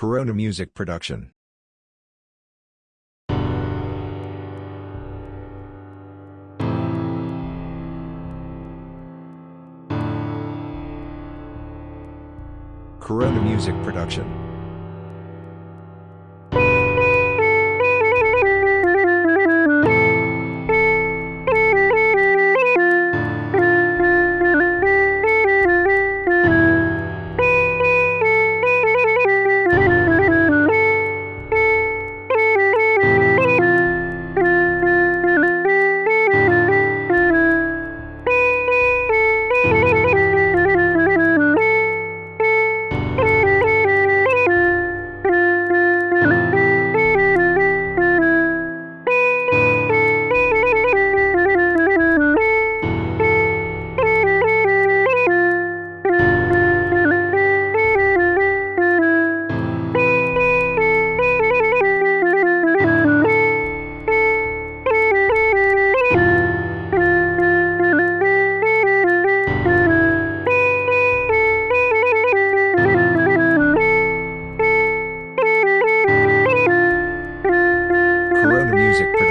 Corona Music Production. Corona Music Production. music production.